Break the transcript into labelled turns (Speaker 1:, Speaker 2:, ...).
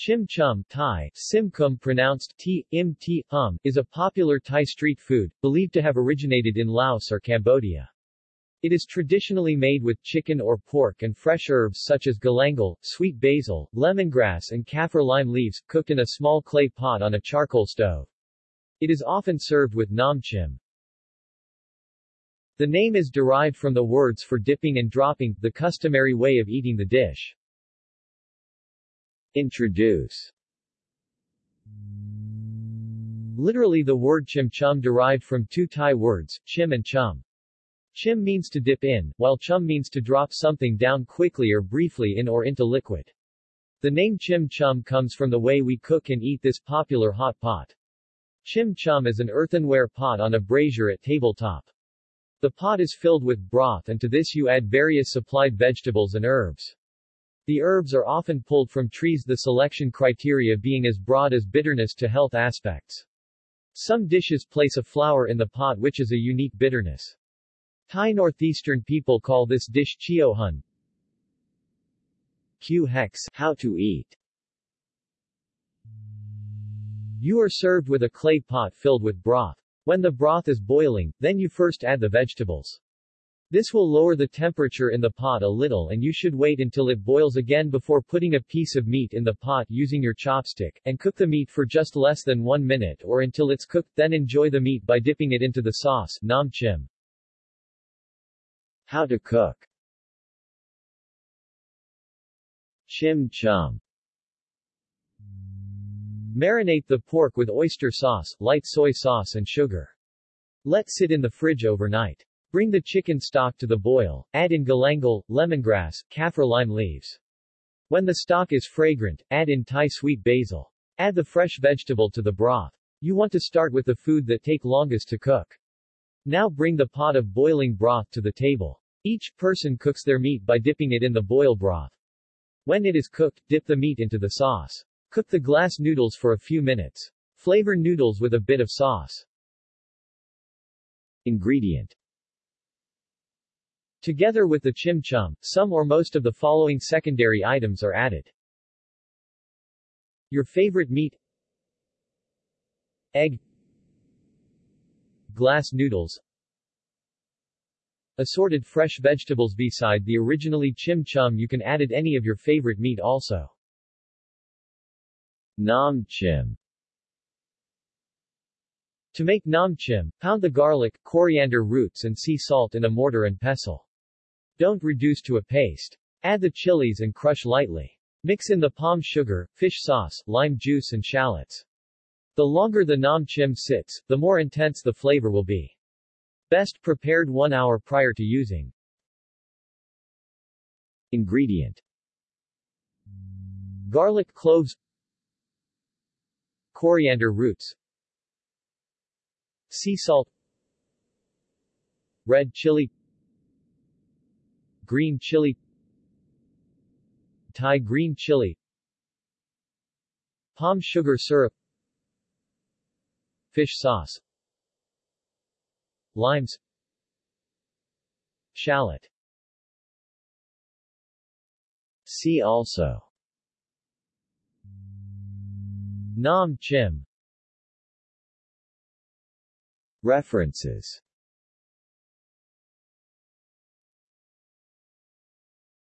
Speaker 1: Chim chum Thai, simkum pronounced t, im t, hum, is a popular Thai street food, believed to have originated in Laos or Cambodia. It is traditionally made with chicken or pork and fresh herbs such as galangal, sweet basil, lemongrass and kaffir lime leaves, cooked in a small clay pot on a charcoal stove. It is often served with nam chim. The name is derived from the words for dipping and dropping, the customary way of eating the dish. Introduce Literally the word chim chum derived from two Thai words, chim and chum. Chim means to dip in, while chum means to drop something down quickly or briefly in or into liquid. The name chim chum comes from the way we cook and eat this popular hot pot. Chim chum is an earthenware pot on a brazier at tabletop. The pot is filled with broth and to this you add various supplied vegetables and herbs. The herbs are often pulled from trees the selection criteria being as broad as bitterness to health aspects. Some dishes place a flower in the pot which is a unique bitterness. Thai northeastern people call this dish chio hun. Q hex, how to eat. You are served with a clay pot filled with broth. When the broth is boiling, then you first add the vegetables. This will lower the temperature in the pot a little and you should wait until it boils again before putting a piece of meat in the pot using your chopstick, and cook the meat for just less than one minute or until it's cooked, then enjoy the meat by dipping it into the sauce, nam chim. How to cook Chim chum Marinate the pork with oyster sauce, light soy sauce and sugar. Let sit in the fridge overnight. Bring the chicken stock to the boil, add in galangal, lemongrass, kaffir lime leaves. When the stock is fragrant, add in Thai sweet basil. Add the fresh vegetable to the broth. You want to start with the food that take longest to cook. Now bring the pot of boiling broth to the table. Each person cooks their meat by dipping it in the boil broth. When it is cooked, dip the meat into the sauce. Cook the glass noodles for a few minutes. Flavor noodles with a bit of sauce. Ingredient Together with the chim chum, some or most of the following secondary items are added. Your favorite meat Egg Glass noodles Assorted fresh vegetables Beside the originally chim chum you can added any of your favorite meat also. Nam chim To make nam chim, pound the garlic, coriander roots and sea salt in a mortar and pestle. Don't reduce to a paste. Add the chilies and crush lightly. Mix in the palm sugar, fish sauce, lime juice and shallots. The longer the nam chim sits, the more intense the flavor will be. Best prepared one hour prior to using. Ingredient Garlic cloves Coriander roots Sea salt Red chili Green chili Thai green chili Palm sugar syrup Fish sauce Limes Shallot. See also. Nam Chim. References